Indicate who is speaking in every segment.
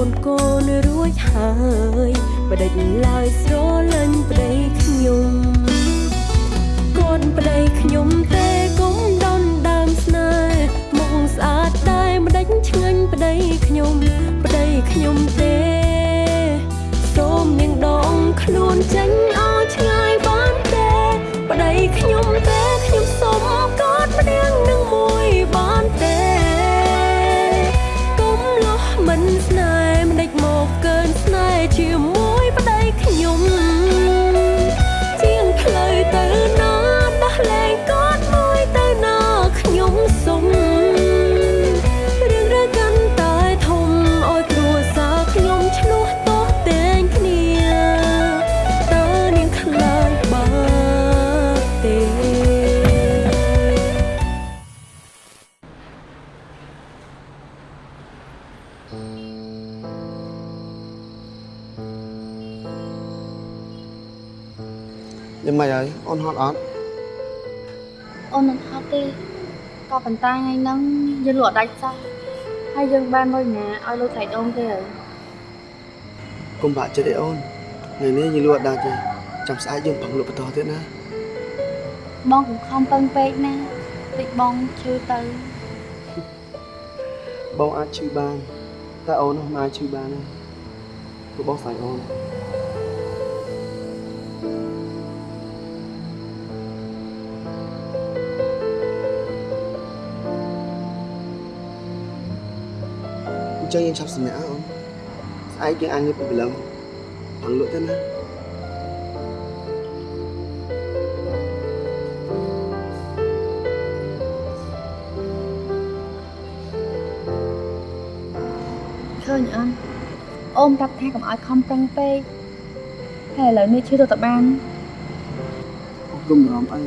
Speaker 1: ពន្ធកូនរួចហើយបដិញឡើយស្រលាញ់ប្តីខ្ញុំគាត់ប្តីខ្ញុំទេគុំដនដើមស្នេហ៍មុខស្អាតតែម្ដេចឆ្ងាញ់ប្តីខ្ញុំប្តីខ្ញុំទេសូមនាងដងខ្លួនចេញឲ្យឆ្ងាយបានទេប្តីខ្ញុំទេ ប៉ុន្តែ
Speaker 2: ថ្ងៃហ្នឹងយើងលក់ដាច់សោះហើយយើងបានលុយណាឲ្យលុយថ្លៃដូងទេហើយកុំ
Speaker 3: បាក់ចិត្តទេអូនថ្ងៃនេះយើងលក់ដាច់ទេចាំស្អែកយើងប្រឹងលក់បន្តទៀតណា
Speaker 2: បងកុំខំពឹងពេកណាតិចបងឈឺទៅ
Speaker 3: បងអាចឈឺបានតែអូននោះមិនអាចឈឺបានទេព្រោះបងស្រឡាញ់អូន ចឹងយើងឆាប់សម្រាប់អូនស្អែកយើងអាចងើបពីព្រលឹមប្រឹងលក់ទៅណា
Speaker 2: ឃើញអត់អូនប្រាប់ថាកុំឲ្យខំប្រឹងពេកហើយឥឡូវនេះឈឺទៅតបាន
Speaker 3: អូនកុំបារម្ភអី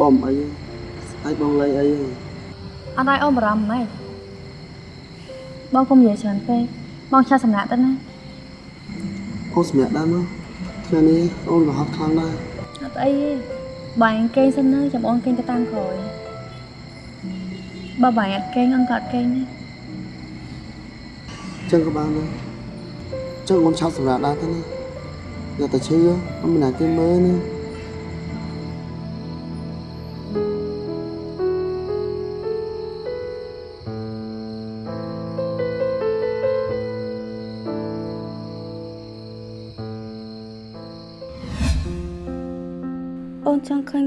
Speaker 3: បងអីស្អែកបងលៃអីទេ
Speaker 2: អត់ឲ្យអូនបារម្ភម៉េច បងកុំនិយាយច្រើនពេកបងឆាប់សម្រាប់ទៅណា
Speaker 3: អូនសម្រាប់ដែរមកថ្ងៃនេះអូនក៏ហត់ខ្លាំងដែរ
Speaker 2: អត់អីទេបាយអញគេងសិនណាចាំអូនគេងទៅតាមក្រោយបើបាយអត់គេងអូនក៏អត់គេងដែរ
Speaker 3: ចឹងក៏បានដែរចឹងអូនឆាប់សម្រាប់ដែរទៅណាយកតែឈឺអូនមិនអាចគេមើលណា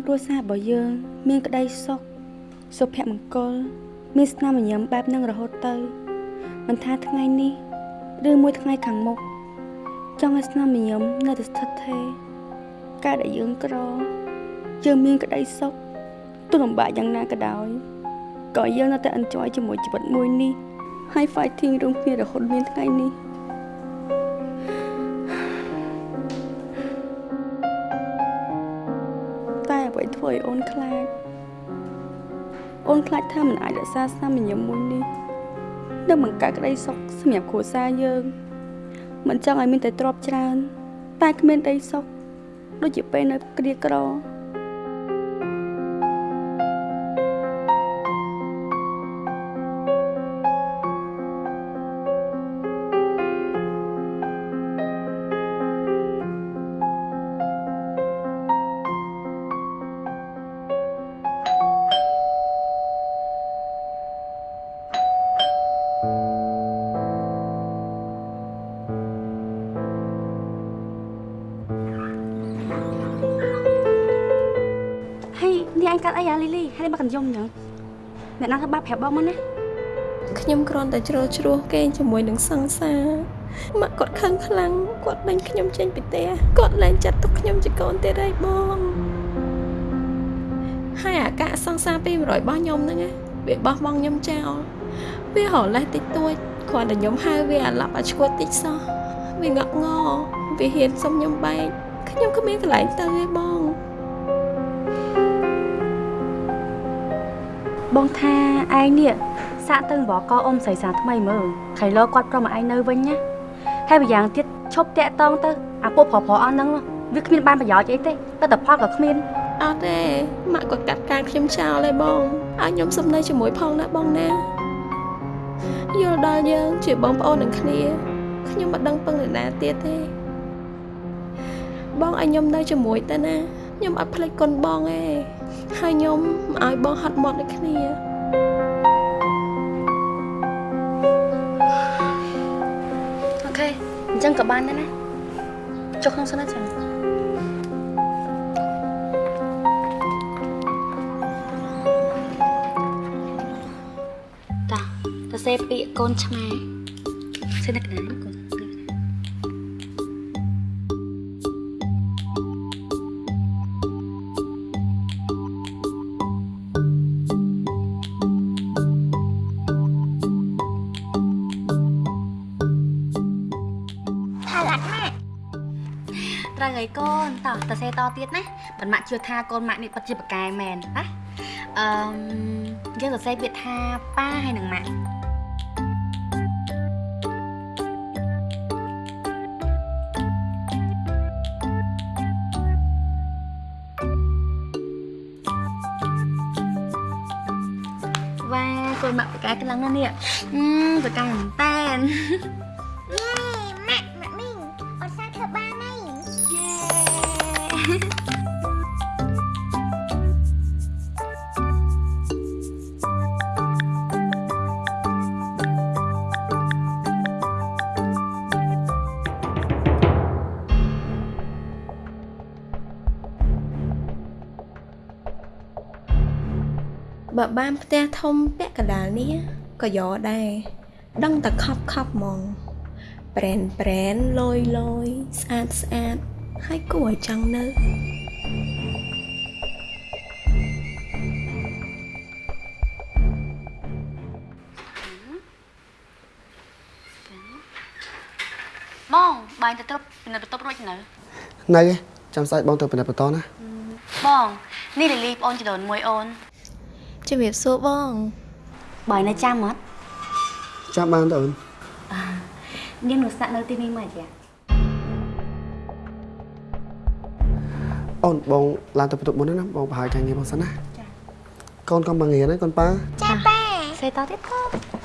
Speaker 4: គ្រួសាររបស់យើង មានក្តីសុខសុភមង្គល មានស្នាមញញឹមបែបហ្នឹងរហូតទៅមិនថាថ្ងៃនេះឬមួយថ្ងៃខាងមុខចង់ឲ្យស្នាមញញឹមនៅតែស្ថិតថេរការដែលយើងក្រយើងមានក្តីសុខទោះលំបាកយ៉ាងណាក៏ដោយក៏យើងនៅតែ enjoy ជាមួយជីវិតមួយនេះហើយ fighting រួមគ្នារហូតមានថ្ងៃនេះ អូនខ្លាចថាមិនអាចរក្សាស្នាមញញឹមមួយនេះនឹងបង្កើតក្តីសុខសម្រាប់គ្រួសារយើងមិនចង់ឲ្យមានតែទ្រព្យច្រើន តែគ្មានក្តីសុខដូចជាពេលនៅក្រៀក្រ
Speaker 2: កាត់អីអាលីលីហើយមកកញ្ញុំអញ្ចឹងអ្នកណាធ្វើបាបប្រាប់បងមកណា
Speaker 5: ខ្ញុំគ្រាន់តែជ្រើជ្រោះគេជាមួយនឹងសង្សារម៉ាក់គាត់ខឹងខ្លាំងគាត់ដេញខ្ញុំចេញពីផ្ទះគាត់លែងចាត់ទុកខ្ញុំជាកូនទៀតហើយបងហើយអាកាសង្សារ200របស់ខ្ញុំហ្នឹងណាវាបោះបង់ខ្ញុំចោលវារលេះតិចតួចគ្រាន់តែខ្ញុំហៅវាអាឡាប់អាឈួតតិចសោះវាងក់ងវាហ៊ានសុំខ្ញុំបែកខ្ញុំគ្មានកន្លែងទៅទេបង
Speaker 2: ថាឯងនេះសាក់ទៅបកកអ៊ំស្រីសាថ្មីមើលខៃលោគាត់ប្រមឲ្យឯងនៅវិញណាហើយម្យ៉ាងទៀតឈប់តាក់តងទៅអាពួកប្រុសប្រុសអស់ហ្នឹងវាគ្មានបានប្រយោជន៍អីទេតែតផលក៏គ្មាន
Speaker 5: អត់ទេម៉ាក់គាត់កាត់ការខ្ញុំចោលហើយបងឲ្យខ្ញុំសុំនៅជាមួយផងណាបងណាយល់ដល់យើងជាបងប្អូននឹងគ្នាខ្ញុំមិនដឹងពឹងនរណាទៀតទេ បងឲ្យខ្ញុំនៅជាមួយទៅណាខ្ញុំអត់ភ្លេចគុណបងទេ ហើយខ្ញុំមិនឲ្យបងហត់មាត់ដូចគ្នា
Speaker 2: អូខេអញ្ចឹងក៏បានដែរណាចុះក្នុងសិនណាចឹងតាតសេពាកកូនឆ្មាសិនណាកណ្តោះតសេតទៀតណាប៉ុន្មានជឿថាកូនម៉ាក់នេះពិតជាប្រកែមែនណាអឺមយើងសរសេរពាក្យថាប៉ាហើយនឹងម៉ាក់វ៉ាកូនម៉ាក់ប្រកែខ្លាំងណាស់នេះ បើ
Speaker 6: បាន
Speaker 5: ផ្ទះធំពាក់កណ្ដាលនេះក៏យកដែរដឹងតែខប់ខប់ហ្មងប្រែនប្រែនលយលយស្អាតស្អាតហើយគួរឲ្យចង់នៅ
Speaker 2: បងបាញ់ទៅត្រប់នៅបន្ទប់រួចនៅ
Speaker 3: នៅឯងចាំស្អែកបងទៅពិនិត្យបន្តណា
Speaker 2: បងនេះលីលីប្អូនចដូនមួយអូន
Speaker 5: ជំរាបសួរបង
Speaker 2: បើឯនៅចាំអត់
Speaker 3: ចាំបានទៅអូន
Speaker 2: នាងនៅស្នាក់នៅទីនេះមកចា
Speaker 3: អូនបងឡើងទៅបន្ទប់មុនណាបងប្រហែលការងារបងសិនណាកូនកុំមកងារណាកូនប៉ា
Speaker 6: ចាប៉ា
Speaker 2: សេតទៀតកូន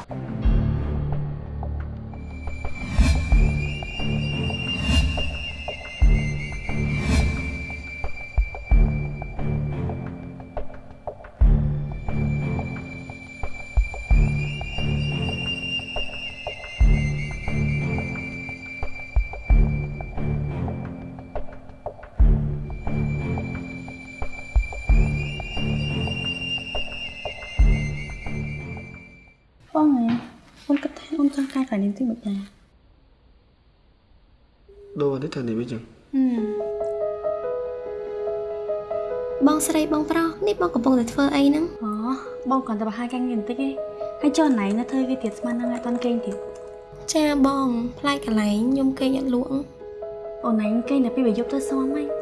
Speaker 2: អូនចង់ការកាយនេះទីមិនដែរ
Speaker 3: ដូរនេះទៅនេះវិញចឹង
Speaker 2: ហឹម
Speaker 5: បងស្រីបងប្រុសនេះបងកំពុងតែធ្វើអីហ្នឹង
Speaker 2: អូបងគ្រាន់តែបរហាការងារបន្តិចទេហើយចុះណៃនៅធ្វើវាទៀតស្មានហ្នឹងឲ្យតន់គេងទៀត
Speaker 5: ចាបងផ្លែកន្លែងខ្ញុំគេងអត់លក់
Speaker 2: អូនឯងគេងតែពីវាយប់ទៅសមហើ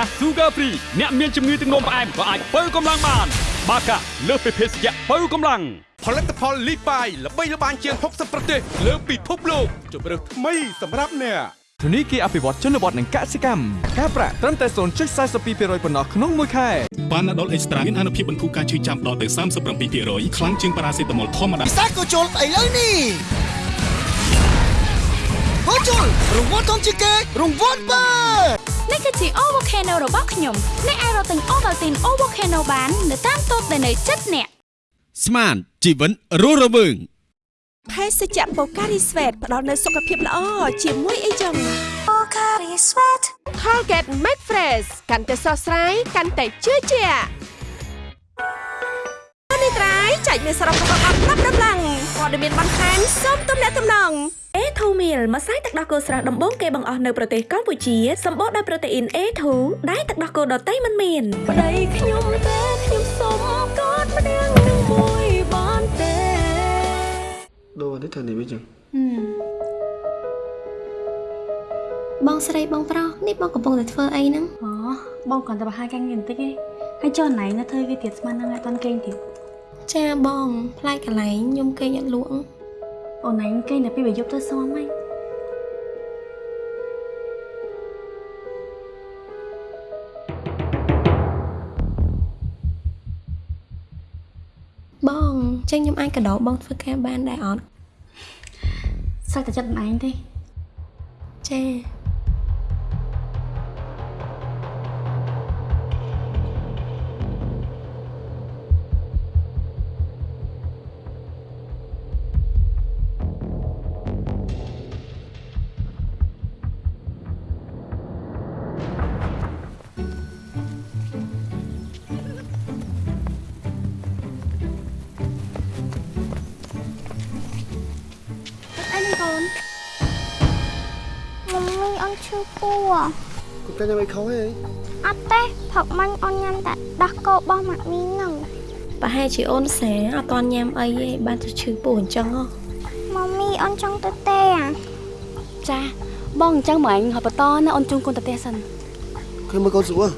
Speaker 1: បាកា
Speaker 7: Sugar Free អ្នកមានជំងឺទឹកនោមផ្អែមក៏អាចបើកម្លាំងបាន បាកាលើសពីភេសជ្ជៈបើកម្លាំង
Speaker 8: ផលិតផលលីបាយល្បីល្បាញជាង60ប្រទេសលើពិភពលោកជម្រើសថ្មីសម្រាប់អ្នក
Speaker 9: ធនីគារអភិវឌ្ឍជនបទនិងកសិកម្មការប្រាក់ត្រឹមតែ0.42%ប៉ុណ្ណោះក្នុងមួយខែ
Speaker 10: បានដុលអេកស្ត្រាមានអនុភាពបន្ធូរការឈឺចាំដល់ទៅ37%ខ្លាំងជាងប៉ារ៉ាសេតាមុលធម្មតា
Speaker 11: សាកូជុលស្អីលើនេះហូជុលរង្វាន់ធំជាងគេរង្វាន់បើ
Speaker 12: នេះ គឺជា O Volcano របស់ខ្ញុំអ្នកអាចរកទិញ Ovaltine O Volcano បាននៅតាមតូបដែលនៅជិតអ្នក
Speaker 8: ស្មានជីវិតរស់រវើង
Speaker 12: ភេសជ្ជៈបូការីស្វេតផ្ដល់នូវសុខភាពល្អជាមួយអីចឹងបូការីស្វេត Colgate Make Fresh កាន់តែស្រស់ស្រាយកាន់តែជឿជាក់នេះត្រៃចែកមានសរុបរបស់អត់ប្រាប់ដំឡើងព័ត៌មានបន្ថែមសូមទំនាក់ទំនង
Speaker 13: A2 meal ម្សៅទឹកដោះគោស្រស់ដំបូងគេបង្អស់នៅប្រទេសកម្ពុជាសម្បូរដោយប្រូតេអ៊ីន A2 ដែលទឹកដោះគោដតៃមិនមាន
Speaker 1: ប្តីខ្ញុំទេខ្ញុំសុំកอดម្នាក់នឹងមួយបានទេ
Speaker 3: ដូរនេះធ្វើនេះវិញចឹង
Speaker 5: បងស្រីបងប្រុសនេះបងកំពុងតែធ្វើអីហ្នឹង
Speaker 2: អូបងគ្រាន់តែបរិហាការងារបន្តិចឯងហើយចុះណៃនៅធ្វើវាទៀតស្មានហ្នឹងឲ្យតន់គេងទៀត
Speaker 5: ចាបងផ្លែកន្លែងខ្ញុំគេងអត់លក់
Speaker 2: អូនឯងគេងតែពីបើយប់ទៅសមហី
Speaker 5: បងចឹងខ្ញុំអាចកដោបងធ្វើការបានដែរអត់
Speaker 2: សឹកតែចិត្តអូនឯងទេ
Speaker 5: ចា
Speaker 6: ឈឺពោះ
Speaker 3: គូកាញ៉ាំអីខុសហី
Speaker 6: អត់ទេផឹកមិញអូនញ៉ាំតែដោះគោរបស់ម៉ាក់មីហ្នឹង
Speaker 5: ប្រហែលជាអូនសាអត់តន់ញ៉ាំអីទេបានទៅឈឺពោះអញ្ចឹងហ៎
Speaker 6: ម મ્ មីអូនចង់ទៅទេអា
Speaker 2: ចាបងអញ្ចឹងមកអញហើយបន្តណាអូនជូនកូនទៅផ្ទះសិន
Speaker 3: ឃើញមើលកូនស្រួល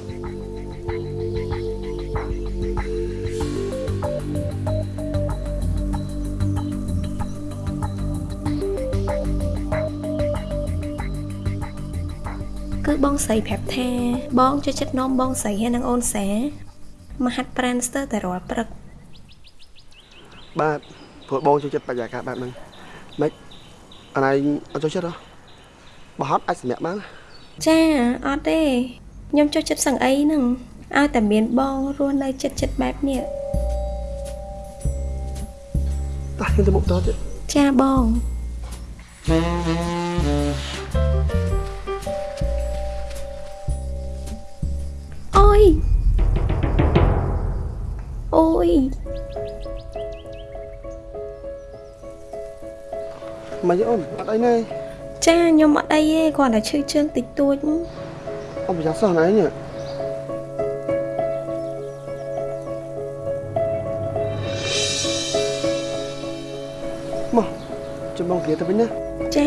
Speaker 5: ស្រីប្រាប់ថា បងចូលចិត្តនាំបងស្រីហើយនិងអូនសាមកហាត់ប្រាណស្ទើរតែរាល់ព្រឹក
Speaker 3: បាទព្រោះបងចូលចិត្តបរិយាកាសបែបហ្នឹងម៉េចអនឯងអត់ចូលចិត្តហ៎បើហត់អាចសម្រាប់បាន
Speaker 5: ចាអត់ទេខ្ញុំចូលចិត្តសឹងអីហ្នឹងឲ្យតែមានបងរស់នៅចិត្តចិត្តបែបនេះ
Speaker 3: តោះខ្ញុំទៅមុខតទៀត
Speaker 5: ចាបងអូ យអូយ
Speaker 3: មកយអូនអត់អីទេ
Speaker 5: ចាខ្ញុំអត់អីទេគ្រាន់តែឈឺជើងតិចតួច
Speaker 3: អូនប្រយ័ត្នសោះណែនេះមកចាំបងគ្រាទៅវិញណា
Speaker 5: ចា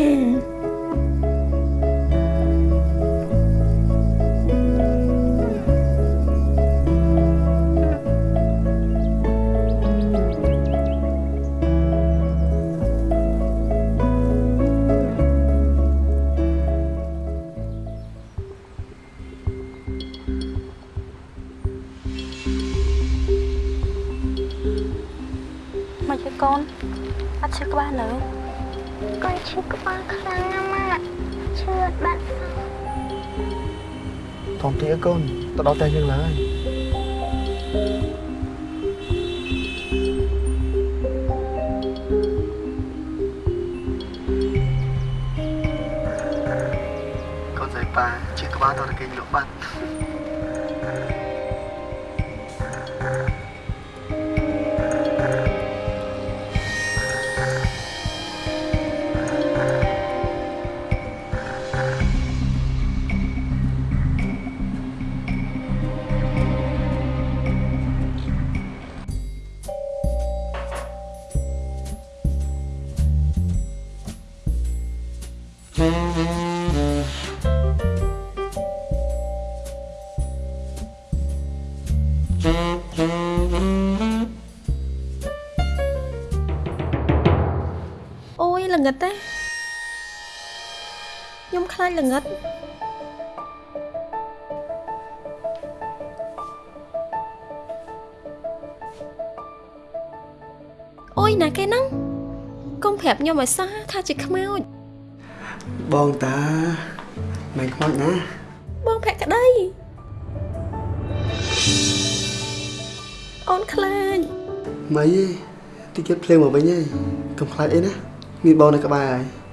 Speaker 2: អូ
Speaker 6: ខ្ញុំ
Speaker 5: ខ្លាចល្ងិតអូយណាគេហ្នឹងកុំប្រាប់ខ្ញុំឲ្យសោះថាជាខ្មោច
Speaker 3: បងតាមិនខ្មោចណា
Speaker 5: បងភក្តីអូនខ្លាច
Speaker 3: ម៉ីទេតិចទៀតភ្លៀងមកវិញហើយកុំខ្លាចអីណាមានបងនៅក្បែរហើយ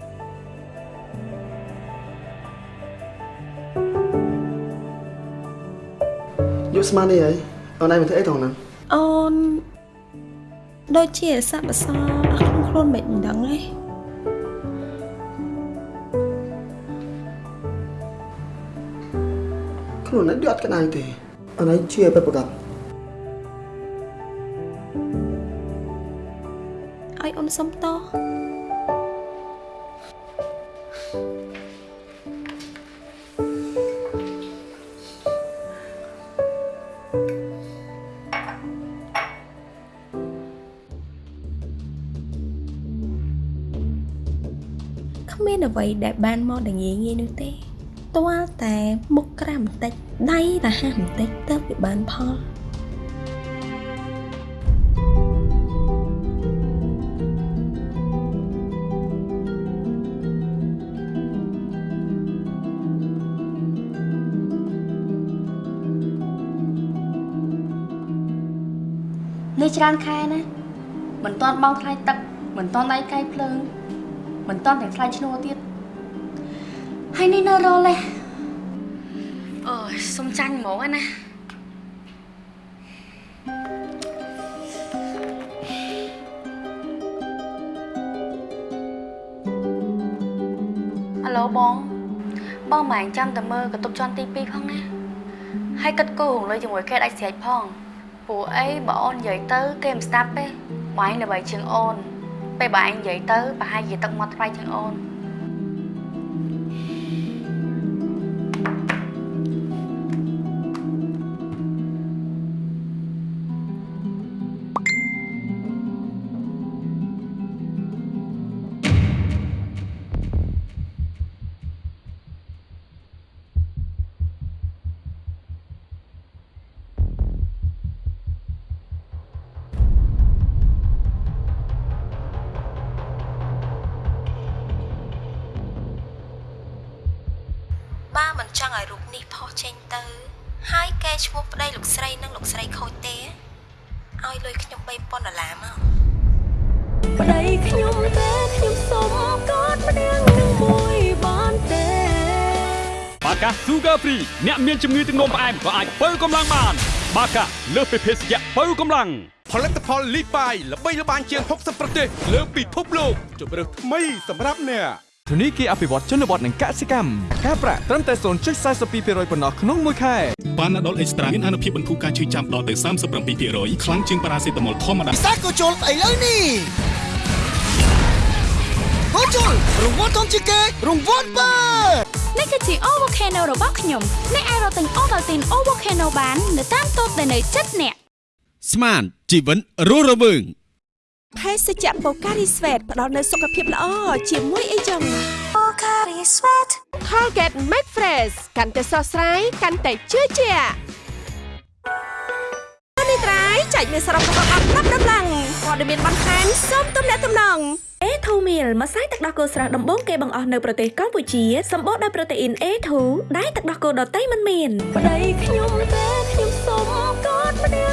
Speaker 3: យកស្មាននេះហើយអូនឯងមកធ្វើអីត្រង់ហ្នឹង
Speaker 5: អូនដូចជាស័ព្ទអសរអត់ក្នុងខ្លួនមិនដឹងទេ
Speaker 3: ខ្លួនឯងដូចអត់ក្តៅទេអូនឯងជឿឲ្យពិតប្រាកដ
Speaker 5: ឲ្យអូនសុំតោះ អ្វីដែលបានមកដែលងាយងាយនោះទេទាល់តែមុខក្រាមបន្តិចដៃរហ័សបន្តិចទៅវាបានផល
Speaker 14: នេះច្រើនខែណាមិនតាន់បង់ថ្លៃទឹកមិនតាន់ដៃកាយភ្លើងមិនតាន់ទាំងថ្លៃឈ្នួលទៀត ហើយនេះនៅរលទេអូយសុំចាញ់ហ្មងណាហៅឡូបងបងមិនចាំតែមើលកតុបជាន់ទី2ផងណាហើយគិតគូររំលឹកជាមួយគេដាច់ស្រេចផងព្រោះអីបើអូននិយាយទៅគេមិនស្ដាប់ទេបងឯងល្បីជាងអូនពេលបងឯងនិយាយទៅប្រហែលជាទឹកមាត់ថ្លៃជាងអូន
Speaker 7: អ្នកមានជំងឺទឹកនោមផ្អែមក៏អាចបើកម្លាំងបាន បាកាលើសពីភេសជ្ជៈបើកម្លាំង
Speaker 8: ផលិតផលលីបាយល្បីល្បាញជាង60ប្រទេសលើពិភពលោកជម្រើសថ្មីសម្រាប់អ្នក
Speaker 9: ធនីគារអភិវឌ្ឍជនបទនិងកសិកម្មការប្រាក់ត្រឹមតែ0.42%ប៉ុណ្ណោះក្នុងមួយខែ
Speaker 10: ប៉ាណាដុលអេកស្ត្រាមានអនុភាពបន្ធូរការឈឺចាំដល់ទៅ37%ខ្លាំងជាងប៉ារ៉ាសេតាមុលធម្មតា
Speaker 11: ពិសាកូជុលឥឡូវនេះកូជុលរង្វាន់ធំជាងគេរង្វាន់បើ
Speaker 13: នេះគឺជា Ovocano របស់ខ្ញុំអ្នកអាចរកទិញ Ovaltine Ovocano បាននៅតាមតូបដែលនៅជិតអ្នក
Speaker 8: ស្មានជីវិនរស់រវើង
Speaker 12: ភេសជ្ជៈបូការីស្វេតផ្ដល់នូវសុខភាពល្អជាមួយអីចឹង
Speaker 6: Pocari Sweat
Speaker 12: Colgate Max Fresh កាន់តែស្រស់ស្រាយកាន់តែជឿជាក់នេះត្រៃចែកមានសរុបរបស់អត់ណាប់ដំឡើងព័ត៌មានបន្ថែមសូមទំនាក់ទំនង
Speaker 13: A2 meal ម្សៅទឹកដោះគោស្រស់ដំបូងគេបង្អស់នៅប្រទេសកម្ពុជាសម្បូរដោយប្រូតេអ៊ីន A2 ដែលទឹកដោះគោដតៃមិនមាន
Speaker 1: ប្តីខ្ញុំទេខ្ញុំសុំកอดម្នាក់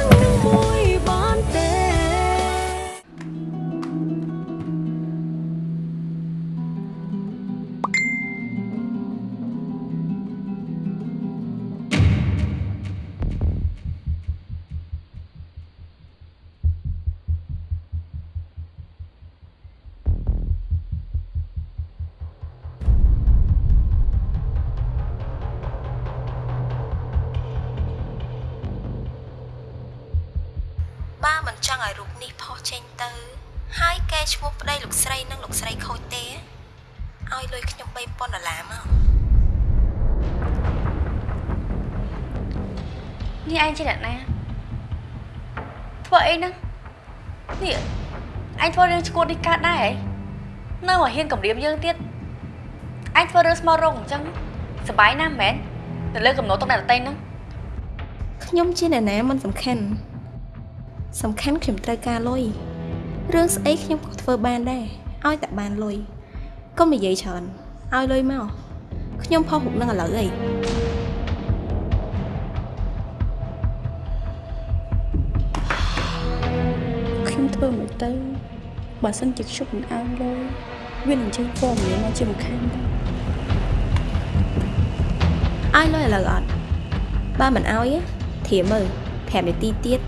Speaker 1: មិន
Speaker 5: ចង់ឲ្យរូបនេះផុសចេញទៅ ហើយកែឈ្មោះប្តីលោកស្រីនិងលោកស្រីខូចទេឲ្យលុយខ្ញុំ3000ដុល្លារមក
Speaker 14: នេះឯងជាអ្នកណាធ្វើអីហ្នឹងនេះឯងធ្វើរឿងឈួតនេះកើតដែរហ៎នៅមកហ៊ានគម្រាមយើងទៀតឯងធ្វើរឿងស្មោះរងអញ្ចឹងសប្បាយណាស់មែនទៅលើកំណត់តុកអ្នកដតីហ្នឹង
Speaker 5: ខ្ញុំជាអ្នកណាមិនសំខាន់ សំខាន់ខ្ញុំត្រូវការលុយរឿងស្អីខ្ញុំក៏ធ្វើបានដែរឲ្យតែបានលុយកុំនិយាយច្រើនឲ្យលុយមកខ្ញុំផុសរូបនឹងឥឡូវអី
Speaker 14: ខ្ញុំ
Speaker 2: ខ្ញុំធ្វើមិនទៅបើសិនជាខ្ញុំមិនអើងលុយវានឹងចេញព័ត៌មានមកជាមិនខានដែរ
Speaker 5: ឲ្យលុយឥឡូវអត់បើមិនឲ្យទេធៀមមើល5នាទីទៀត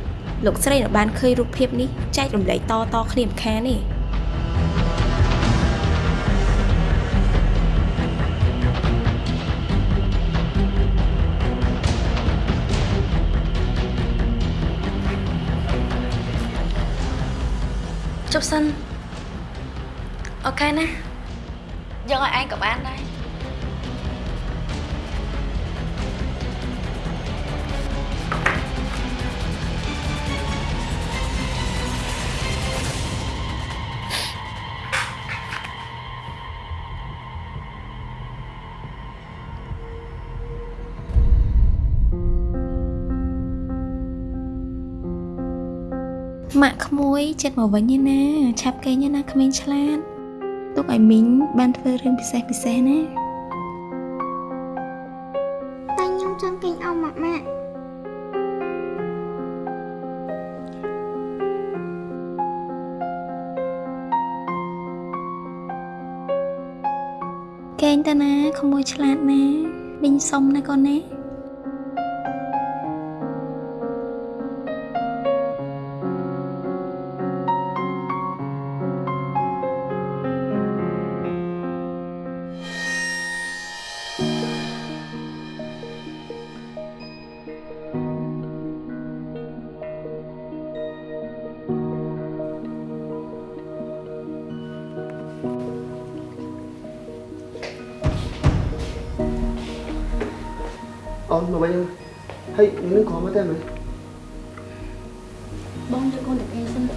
Speaker 5: លោកស្រីនៅបានឃើញរូបភាពនេះចែករំលែកតតគ្នាមិនខានទេ
Speaker 14: ជប់សិនអូខេណាយកឲ្យឯងក៏បានដែរ
Speaker 5: ក់ក្មួយចិត្តមកវិញឯណាឆាប់គេងឯណាក្មេងឆ្លាតទុកឲ្យមីងបានធ្វើរឿងពិសេសពិសេសណា
Speaker 6: តែខ្ញុំចង់គេងអស់ម៉ាក់ម៉ាក់
Speaker 5: កេងទៅណាក្មួយឆ្លាតណាមីងសុំណាកូនណា
Speaker 3: អូនមកវិញហើយនឹងក៏មកតែមើល
Speaker 2: បងយកកូនទៅគេងសិន
Speaker 5: គឺ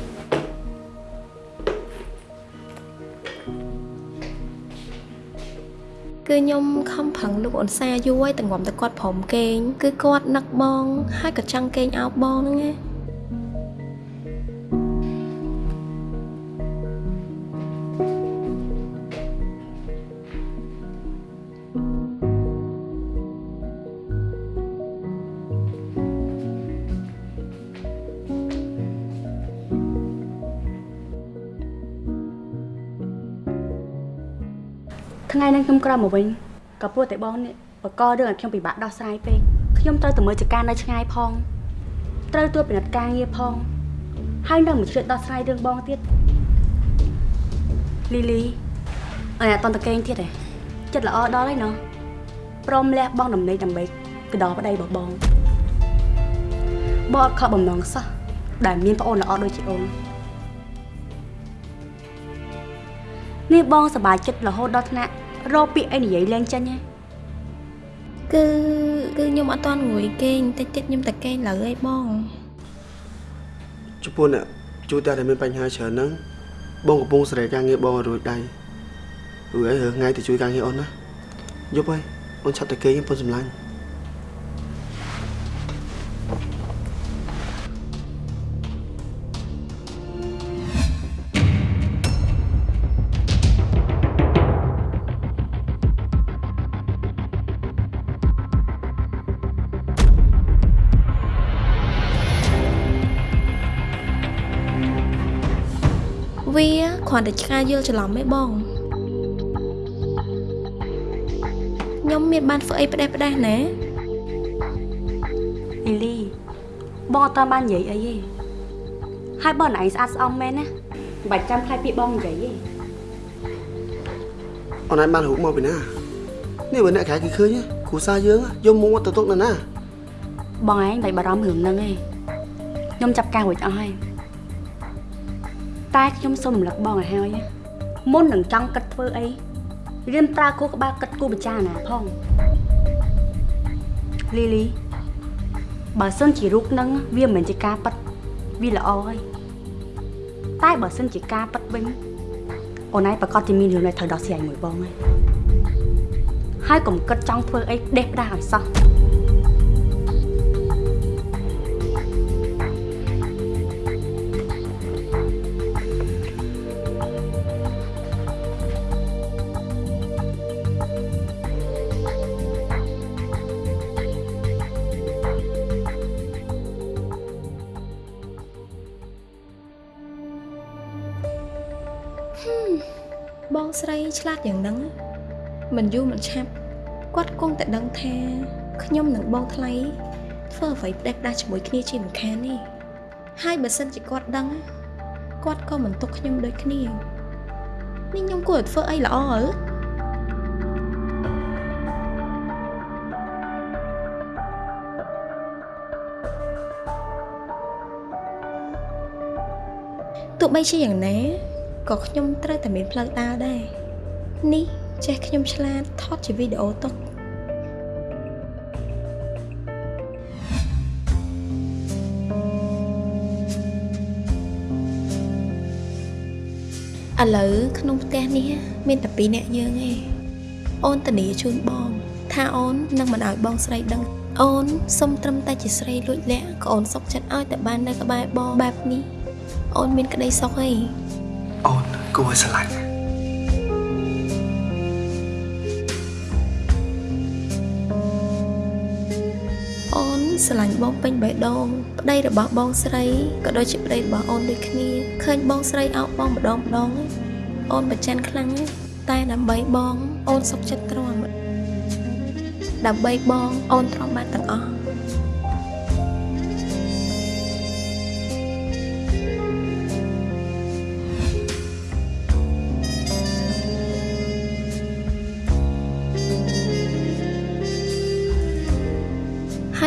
Speaker 5: ខ្ញុំខំប្រឹងលោកអនសាយូរហើយតងំតែគាត់ព្រមកេងគឺគាត់នឹកបងហើយក៏ចង់កេងអោបបងហ្នឹងណា
Speaker 2: ថ្ងៃហ្នឹងខ្ញុំក្រោយមកវិញក៏ព្រោះតែបងនេះបករឿងឲ្យខ្ញុំពិបាកដោះស្រាយពេកខ្ញុំត្រូវទៅមើលចការនៅឆ្ងាយផងត្រូវទួពិនិត្យការងារផងហើយនៅមួយជ្រៀតដោះស្រាយរឿងបងទៀតលីលីអញអត់តន់តកេងទៀតទេចិត្តល្អដល់ហើយណោះព្រមលះបងដំណេកដើម្បីកដោប្តីរបស់បងបងអត់ខកបំណងសោះដែលមានប្អូនល្អដូចជាអូននេះបងសប្បាយចិត្តរហូតដល់ថ្នាក់ រកពាក្យអីនិយាយលេងចេញហ៎
Speaker 5: គឺគឺខ្ញុំអត់ទាន់ងួយគេងតិចតិចខ្ញុំតែគេងលើឯងបង
Speaker 3: ចំពោះអ្នកជួយតែតែមានបញ្ហាច្រើនហ្នឹងបងកំពុងសេរីការងារបងឲ្យរួចដៃរួចអីរឿងថ្ងៃទៅជួយការងារអូនណាយប់ហើយអូនឆាប់តែគេងពុនសម្លាញ់
Speaker 5: គ្រាន់តែឆ្កាយល់ច្រឡំឯងបងខ្ញុំមានបានធ្វើអីផ្ដេសផ្ដាសណា
Speaker 2: លីលីបងអត់តាន់បាននិយាយអីទេហើយបងណៃស្អាតស្អំមែនណាមិនបាច់ចាំខ្លាចពីបងនិយាយទេ
Speaker 3: អូនឯងបានរូបមកពីណានេះបើអ្នកក្រៅគេឃើញគ្រូសាយើងយកមកទៅទុកនៅណា
Speaker 2: បងឯងមិនបាច់បារម្ភរឿងហ្នឹងទេខ្ញុំចាប់ការរួចអស់ហើយ តែខ្ញុំសូមរំលឹកបងឲ្យហើយណាមុននឹងចង់គិតធ្វើអីរៀនប្រើគូក្បាលគិតគូពិចារណាផងលីលីបើសិនជារូបហ្នឹងវាមិនមែនជាការប៉ັດវាល្អហើយតែបើសិនជាការប៉ັດវិញអូនឯងប្រកាសជាមានរឿងដែលត្រូវដោះស្រាយមួយបងហើយហើយកុំគិតចង់ធ្វើអីផ្ដេសផ្ដាសឲ្យសោះ
Speaker 5: ឆ្លាតយ៉ាងហ្នឹងមិនយូរមិនឆាប់គាត់គង់តែដឹងថាខ្ញុំនិងបងថ្លៃធ្វើអ្វីផ្ដេសផ្ដាស់ជាមួយគ្នាជាមិនខានទេហើយបើសិនជាគាត់ដឹងគាត់ក៏មិនទុកខ្ញុំដូចគ្នានេះខ្ញុំគួរតែធ្វើអីល្អអើទោះបីជាយ៉ាងណាក៏ខ្ញុំត្រូវតែមានផ្លូវដើរដែរ នេះចេះខ្ញុំឆ្លាតថតជាវីដេអូទុកឥឡូវក្នុងផ្ទះនេះមានតែពីរនាក់យើងឯងអូនធានាជូនបង ថាអូននឹងមិនឲ្យបងស្រីដឹង អូនសុំត្រឹមតែជាស្រីលួចលាក់ក៏អូនសុកចិត្តឲ្យតែបាននៅក្បែរបងបែបនេះអូនមានក្តីសុខអី
Speaker 3: អូនគួរឲ្យស្រឡាញ់
Speaker 5: ស្រឡាញ់បងពេញបេះដូងប្តីរបស់បងស្រីក៏ដូចជាប្តីរបស់អូនដូចគ្នាឃើញបងស្រីអោបបងម្ដងម្ដងអូនប្រច័ណ្ឌខ្លាំងតែដើម្បីបងអូនសុខចិត្តទ្រាំដើម្បីបងអូនទ្រាំបានទាំងអស់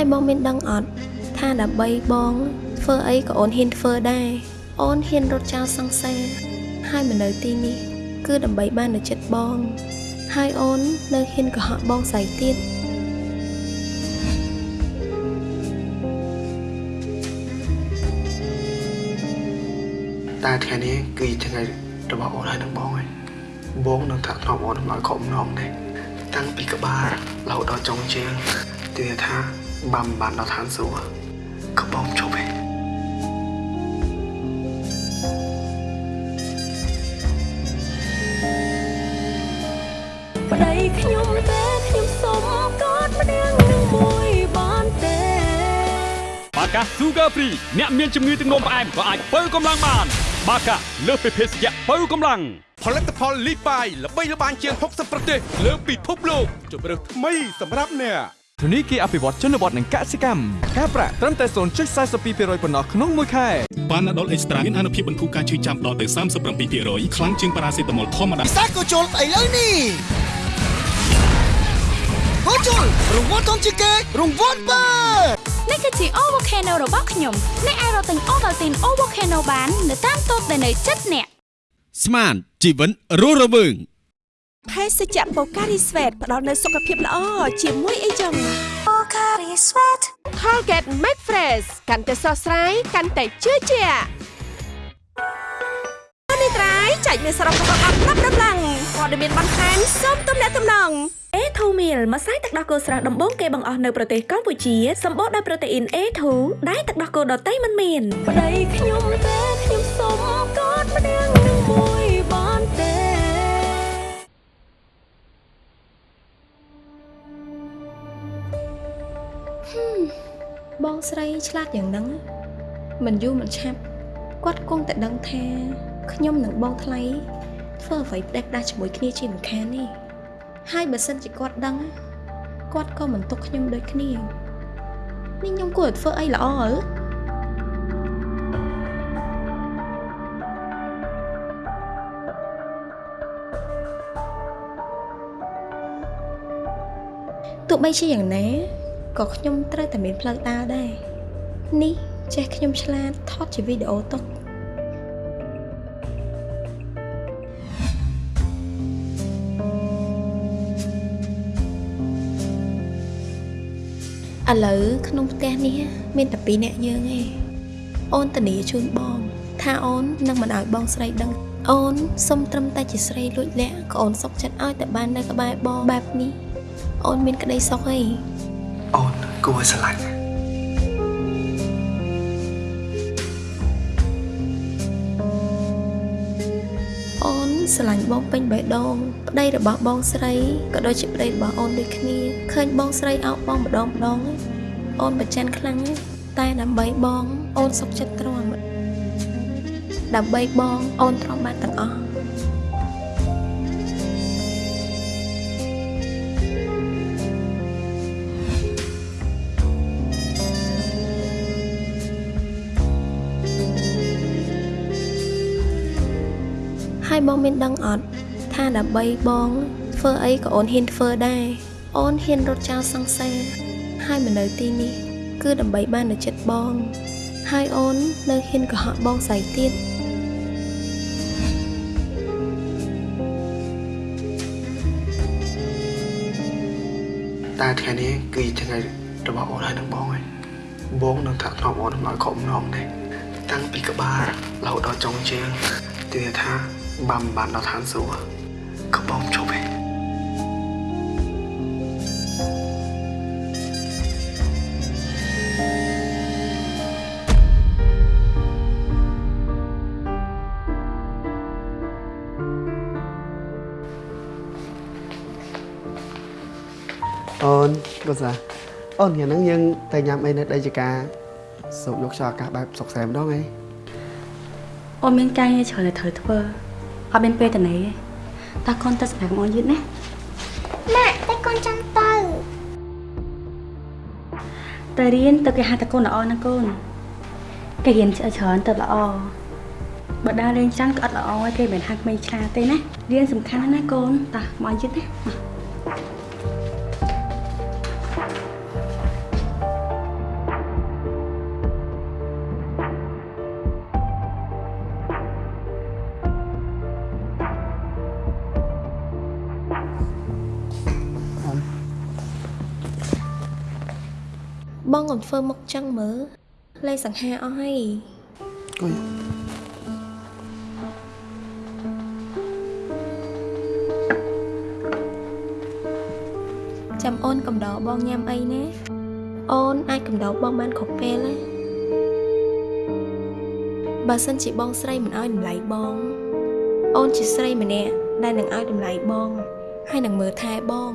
Speaker 5: ហើយបងមានដឹងអត់ថាដើម្បីបងធ្វើអីក៏អូនហ៊ានធ្វើដែរអូនហ៊ានរត់ចោលសង្សារហើយមកនៅទីនេះ គឺដើម្បីបាននៅចិត្តបង ហើយអូននៅហ៊ានកុហកបងស្រីទៀត
Speaker 3: តែថ្ងៃនេះគឺជាថ្ងៃរបស់អូនហើយនឹងបងហើយបងនឹងថាថ្នមអូនឲ្យគ្រប់ម្ដងដែរតាំងពីក្បាលរហូតដល់ចុងជើងទីថា បាំបានដល់ឋានសួគ៌ក៏បងជប់ឯង
Speaker 1: ប្តីខ្ញុំទេខ្ញុំសុំកอดម្នាក់នឹងមួយបានទេ
Speaker 7: បាកា Sugar Free អ្នកមានជំងឺទឹកនោមផ្អែមក៏អាចបើកម្លាំងបាន បាកាលើសពីភេសជ្ជៈបើកម្លាំង
Speaker 8: ផលិតផលលីបាយល្បីល្បាញជាង60ប្រទេសលើពិភពលោកជម្រើសថ្មីសម្រាប់អ្នក
Speaker 9: ធនីគារអភិវឌ្ឍជនបទនិងកសិកម្មការប្រាក់ត្រឹមតែ0.42%ប៉ុណ្ណោះក្នុងមួយខែ
Speaker 10: ប៉ាណាដុលអេកស្ត្រាមានអនុភាពបន្ធូរការឈឺចាំដល់ទៅ37%ខ្លាំងជាងប៉ារ៉ាសេតាមុលធម្មតា
Speaker 11: ពិសាក៏ជុលស្អីលើនេះហូជុលរង្វាន់ធំជាងគេរង្វាន់បើ
Speaker 13: នេះគឺជា O Volcano របស់ខ្ញុំអ្នកអាចរកទិញ Ovaltine O Volcano បាន នៅតាមតូបដែលនៅជិតអ្នក
Speaker 8: ស្មានជីវិតរស់រវើង
Speaker 12: ភេសជ្ជៈបូការីស្វេតផ្ដល់នូវសុខភាពល្អជាមួយអីចឹងបូការីស្វេត Colgate Make Fresh កាន់តែស្រស់ស្រាយកាន់តែជឿជាក់នេះត្រៃចែកមានសរុបរបស់អត់ប្រាប់ដំឡើងព័ត៌មានបន្ថែមសូមទំនាក់ទំនង
Speaker 13: A2 meal ម្សៅទឹកដោះគោស្រស់ដំបូងគេបង្អស់នៅប្រទេសកម្ពុជាសម្បូរដោយប្រូតេអ៊ីន A2 ដែលទឹកដោះគោដតៃមិនមាន
Speaker 1: ប្តីខ្ញុំទេខ្ញុំសុំកอดម្នាក់នឹង ប
Speaker 5: ងស្រីឆ្លាតយ៉ាងហ្នឹងមិនយូរមិនឆាប់គាត់គង់តែដឹងថាខ្ញុំនិងបងថ្លៃធ្វើអ្វីផ្ដេសផ្ដាស់ជាមួយគ្នាជាមិនខានទេហើយបើសិនជាគាត់ដឹងគាត់ក៏មិនទុកខ្ញុំដូចគ្នានេះខ្ញុំគួរតែធ្វើអីល្អអើទោះបីជាយ៉ាងណា ក៏ខ្ញុំត្រូវតែមានផ្លូវដើរដែរនេះចេះខ្ញុំឆ្លាតថតជាវីដេអូទុកឥឡូវក្នុងផ្ទះនេះមានតែពីរនាក់យើងឯងអូនធានាជូនបង ថាអូននឹងមិនឲ្យបងស្រីដឹង អូនសុំត្រឹមតែជាស្រីលួចលាក់ក៏អូនសុកចិត្តឲ្យតែបាននៅក្បែរបងបែបនេះអូនមានក្តីសុខអី
Speaker 3: អូនគួរឲ្យស្រឡាញ់
Speaker 5: អូនស្រឡាញ់បងពេញបេះដូងប្តីរបស់បងស្រីក៏ដូចជាប្តីរបស់អូនដូចគ្នាឃើញបងស្រីអោបបងម្ដងម្ដងអូនប្រច័ណ្ឌខ្លាំងតែដើម្បីបងអូនសុខចិត្តទ្រាំដើម្បីបងអូនទ្រាំបានទាំងអស់ ហើយបងមានដឹងអត់ថាដើម្បីបងធ្វើអីក៏អូនហ៊ានធ្វើដែរអូនហ៊ានរត់ចោលសង្សារហើយមកនៅទីនេះ គឺដើម្បីបាននៅចិត្តបង ហើយអូននៅហ៊ានកុហកបងស្រីទៀត
Speaker 3: តែថ្ងៃនេះគឺជាថ្ងៃរបស់អូនហើយនឹងបងហើយបងនឹងថាថ្នមអូនឲ្យគ្រប់ម្ដងដែរតាំងពីក្បាលរហូតដល់ចុងជើងទីថា បាំបានដល់ឋានសួគ៌ក៏បងជប់ឯងអូនក៏សាអូនថ្ងៃហ្នឹងយើងទៅញ៉ាំអីនៅដីចកាសូកយកខ្យល់អាកាសបែបសុកសែម្ដងអី
Speaker 2: អូនមានការងារច្រើនដែលត្រូវធ្វើ អត់មានពេលទៅណេទេតើកូនទៅសម្រាប់អូនយឺតណា
Speaker 6: ម៉ាក់តែកូនចង់ទៅ
Speaker 2: ទៅរៀនទៅគេហៅតកូនល្អណាកូនគេរៀនច្រើនទៅល្អបើដើរលេងច្រើនក៏អត់ល្អឯងគេមិនហាក់មិនឆ្លាតទេណារៀនសំខាន់ណាស់ណាកូនតោះមកយឺតណា ក
Speaker 5: បងកុំធ្វើមុខចឹងមើលលេសង្ហាអស់ហើយ
Speaker 3: អុយ
Speaker 5: ចាំអូនកំដរបងញ៉ាំអីណាអូនអាចកំដរបងបានគ្រប់ពេលណាបើសិនជាបងស្រីមិនឲ្យតម្លៃបង អូនជាស្រីម្នាក់ដែលនឹងឲ្យតម្លៃបង ហើយនឹងមើលថែបង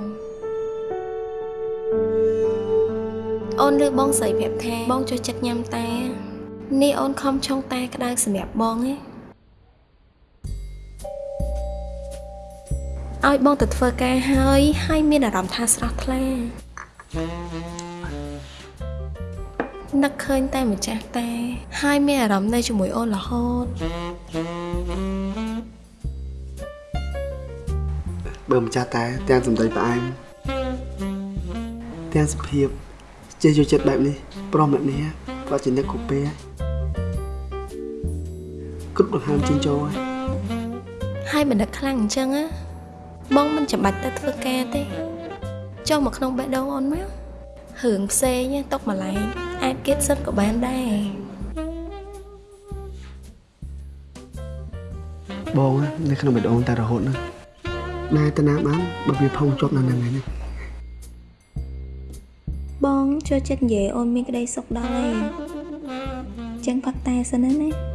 Speaker 5: អូនឬបងស្រីប្រាប់ថាបងចូលចិត្តញ៉ាំតានេះអូនខំឆុងតាក្តៅសម្រាប់បងឯងឲ្យបងទៅធ្វើការហើយហើយមានអារម្មណ៍ថាស្រស់ថ្លានឹកឃើញតែម្ចាស់តាហើយមានអារម្មណ៍នៅជាមួយអូនរហូត
Speaker 3: បើម្ចាស់តែទាំងសម្ដីផ្អែមទាំងសភាព ចេះយកចិត្តបែបនេះប្រុសម្នាក់នេះក៏ជាអ្នកគូពេគ្រប់ដង្ហើមចិញ្ចោហើយ
Speaker 5: ហើយមិននឹកខ្លាំងអញ្ចឹងណាបងមិនចាំបាច់ទៅធ្វើការទេចូលមកក្នុងបេះដូងអូនមករឿងផ្សេងទុកម្លែងអាចគិតសិនក៏បានដែរ
Speaker 3: បងនៅក្នុងបេះដូងតែរហូតហ្នឹងណែតាណាបានបើវាផុងជាប់នៅនឹងហ្នឹង
Speaker 2: បង ចូលចិត្តនិយាយអូនមានក្តីសុខដល់ហើយចឹងផឹកតែសិនណា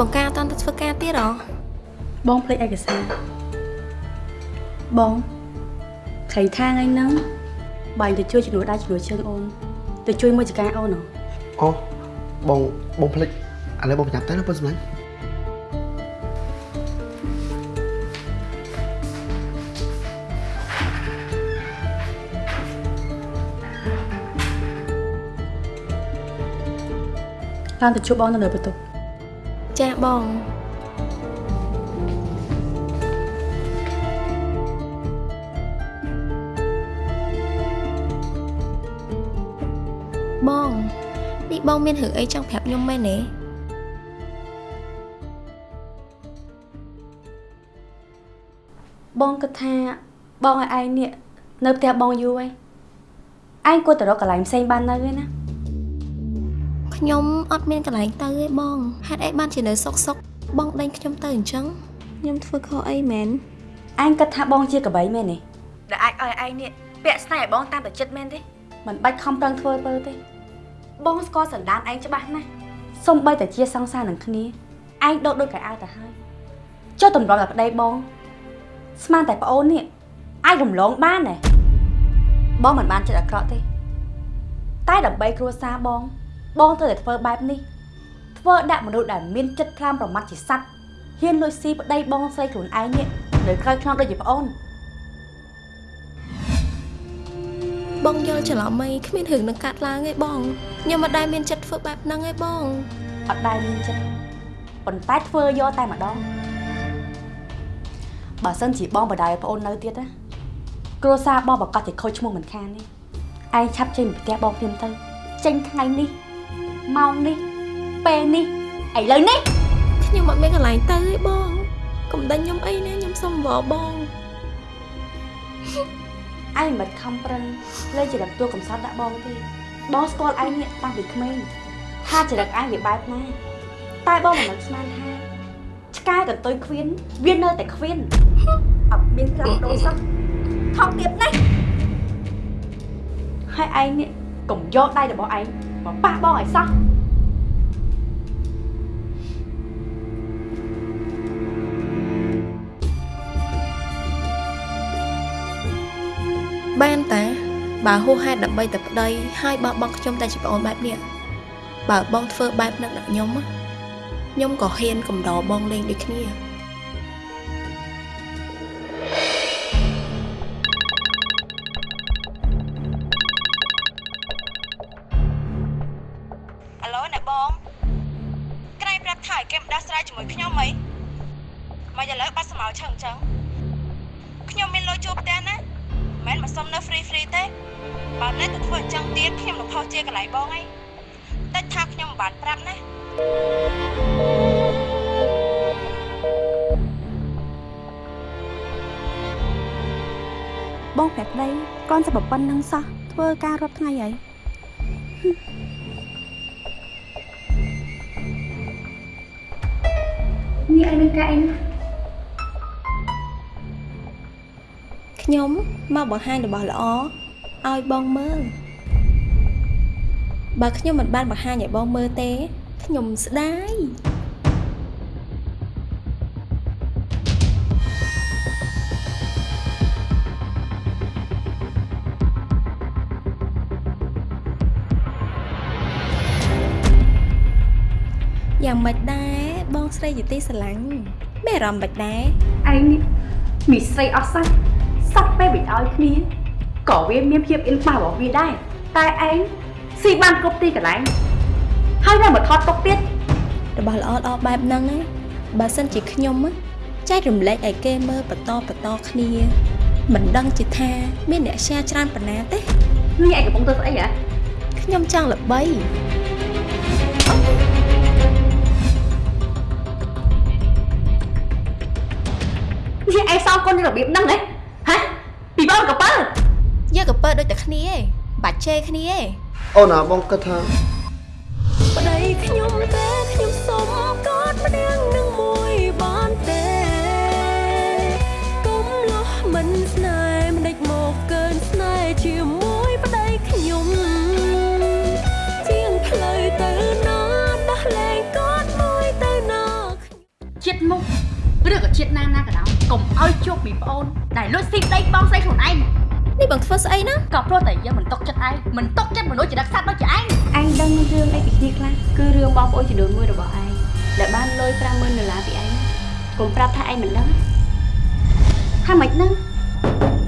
Speaker 5: បង្ការអត់តាន់ទៅធ្វើការទៀតហ៎
Speaker 2: បងភ្លេចឯកសារបងខៃថាថ្ងៃហ្នឹងបាញ់ទៅជួយជំនួសដៃជំនួសជើងអូនទៅជួយមួយចការអូនហ៎
Speaker 3: អូបងបងភ្លេចឥឡូវបងប្រញាប់ទៅណាប៉ុនសម្លាញ់
Speaker 2: តាមទៅជួបបងនៅលើបន្ទប់
Speaker 5: ចាបងបងនេះបងមានរឿងអីចង់ប្រាប់ខ្ញុំមែនទេ
Speaker 2: បងគិតថាបងឲ្យឯងនេះនៅផ្ទះបងយូរហើយឯងគួរទៅរកកន្លែងផ្សេងបាននៅឯណា
Speaker 5: ខ្ញុំអត់មានកន្លែងទៅទេបងហេតុអីបានជានៅសុកសុកបងដេញខ្ញុំទៅអញ្ចឹងខ្ញុំធ្វើខុសអីមែន
Speaker 2: ឯងគិតថាបងជាកបីមែនទេដែលអាចឲ្យឯងនេះពាក់ស្នេហ៍ឲ្យបងតាមតែចិត្តមែនទេមិនបាច់ខំប្រឹងធ្វើពើទេ បងស្គាល់សន្តានឯងច្បាស់ណាស់សំបីតែជាសង្សារនឹងគ្នាឯងដកដូចកៅអៅទៅហើយចុះតម្រាំតែប្តីបង ស្មានតែប្អូននេះអាចរំលងបានទេបងមិនបានចិត្តអាក្រក់ទេ តែដើម្បីគ្រួសារបង បងត្រូវតែធ្វើបែបនេះធ្វើដាក់មនុស្សដែលមានចិត្តខ្លាំងប្រមាថជាសัตว์ហ៊ានលួចស៊ីប្តីបងស្រីខ្លួនឯងនេះនៅក្រៅខ្នងដូចជាប្អូន
Speaker 5: បងយល់ច្រឡំអីគ្មានរឿងនឹងកាត់ឡើងទេបងខ្ញុំមិនដែលមានចិត្តធ្វើបែបហ្នឹងទេបង
Speaker 2: អត់ដែលមានចិត្តប៉ុន្តែធ្វើយកតែម្ដងបើសិនជាបងបដាយប្អូននៅទៀតណាគ្រួសារបងប្រកាសជាខូចឈ្មោះមិនខានទេឯងឆាប់ចេញពីផ្ទះបងភ្លាមទៅចេញថ្ងៃនេះ ម៉ោងនេះពេលនេះឥឡូវនេះ
Speaker 5: ខ្ញុំអត់មានកន្លែងទៅទេបងកុំដេញខ្ញុំអីណាខ្ញុំសុំវល់បង
Speaker 2: ឯងមិនខំប្រឹងលេចរិតទួកំសត់ដាក់បងទេបងស្គាល់ឯងនេះតាំងពីក្មេងថាចរិតឯងវាបែបណាតែបងមិននឹកស្មានថាឆ្កែកន្ទុយខ្វៀនវានៅតែខ្វៀនអត់មានក្រាំដូរសោះថោកទៀតណាស់ហើយឯងនេះកុំយកដៃរបស់ឯង មកប៉ះបងឲ្យសោះ
Speaker 5: បានតាបើហួសហេតុដើម្បីតែប្តីហើយបោះបង់ខ្ញុំតែជាប្អូនបែបនេះបើបងធ្វើបែបហ្នឹងដល់ខ្ញុំណាខ្ញុំក៏ហ៊ានកំដរបងលេងដូចគ្នា
Speaker 15: ប៉ុណ្្នឹងសោះ
Speaker 2: ធ្វើការរាប់ថ្ងៃហើយនេះឯងនឹងកាឯង
Speaker 5: ខ្ញុំមកបង្ហាញរបស់ល្អឲ្យបងមើលបើខ្ញុំមិនបានបង្ហាញឲ្យបងមើលទេ ខ្ញុំស្ដាយ យ៉ាងម៉េចដែរបងស្រីជាទីស្រឡាញ់មានអារម្មណ៍មិនដែរ
Speaker 2: ឯងនេះមីស្រីអស់សាច់សត្វពេលបិទឲ្យគ្នាក៏វាមានភាពអ៊ីនប៉ះរបស់វាដែរតែឯងស៊ីបានគ្រប់ទីកន្លែងហើយនៅមកថតទុកទៀត
Speaker 5: របស់ល្អល្អបែបហ្នឹងណាបើសិនជាខ្ញុំណាចែករំលែកឲ្យគេមើលបន្តបន្តគ្នា មិនដឹងជាថាមានអ្នក share ច្រើនប៉ុណ្ណាទេ
Speaker 2: នេះឯងកំពុងធ្វើស្អីហ៎
Speaker 5: ខ្ញុំចង់ល្បី
Speaker 2: នេះឯងសងកូនរបៀបហ្នឹងហ៎ហ៎ពីបងកពើ
Speaker 5: យកកពើដូចតែគ្នាឯងបាច់ជេរគ្នាឯង
Speaker 3: អូនណាបងគិតថា
Speaker 1: ប្តីខ្ញុំទេ
Speaker 2: ឬក៏ជាតិណាណាក៏ដោយកុំឲ្យជួបពីប្អូនដែលលួចស៊ីប្តីបងស្រីខ្លួនឯង
Speaker 5: នេះបងធ្វើស្អីណា
Speaker 2: ក៏ព្រោះតែយើងមិនຕົកចិត្តឯងមិនຕົកចិត្តមនុស្សជាដឹកសัตว์ដូចជាឯង
Speaker 16: ឯងដឹងរឿងអីពីគ្នាខ្លះគឺរឿងបងប្អូនចំនួនមួយរបស់ឯងដែលបានលុយ50000ដុល្លារពីឯងកុំប្រាប់ថាឯងមិនដឹងថាម៉េចហ្នឹង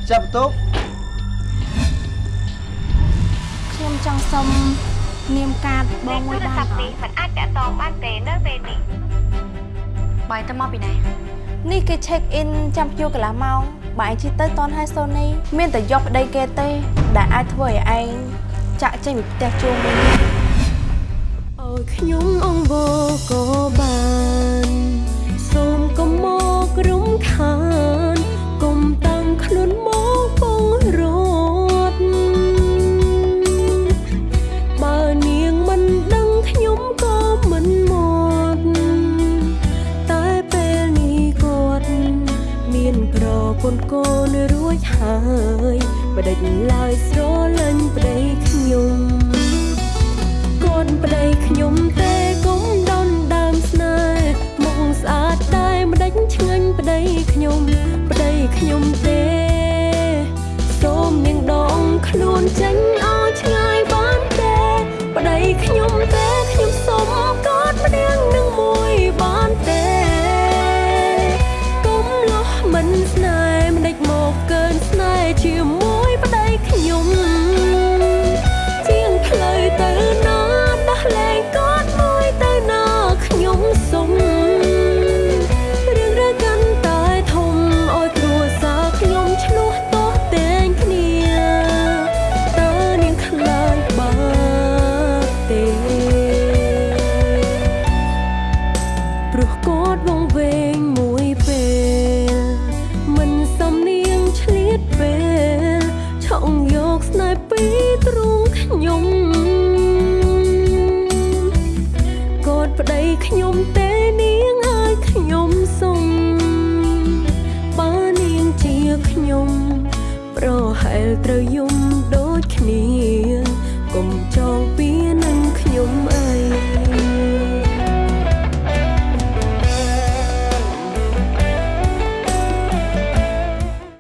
Speaker 3: ចាប់បន្ទុក
Speaker 2: ខ្ញុំចង់សុំនាមកាតបងមួយបានអត់
Speaker 15: នេះមិនអាចតាក់ទងបានទេនៅពេលនេះ
Speaker 14: បាយទៅមកពីណា
Speaker 5: នេះគេ check in ចាំភ្ញៀវកន្លះម៉ោងបើឯងជិះទៅតនហើយសូនីមានតែយកប្តីគេទេ ដែលអាចធ្វើឲ្យឯងចាក់ចេញពីផ្ទះជួងវិញ
Speaker 1: ឲ្យខ្ញុំអង្វរក៏បានសូមកុំមករំខានូនកូនរួចហើយបដិញឡើយស្រលាញ់ប្តីខ្ញុំកូនប្តីខ្ញុំទេកុំដនដើមស្នេហ៍មកស្អាតតែម្ដេចឆ្ងាញ់ប្តីខ្ញុំប្តីខ្ញុំទេសូមនាងដងខ្លួនចេញ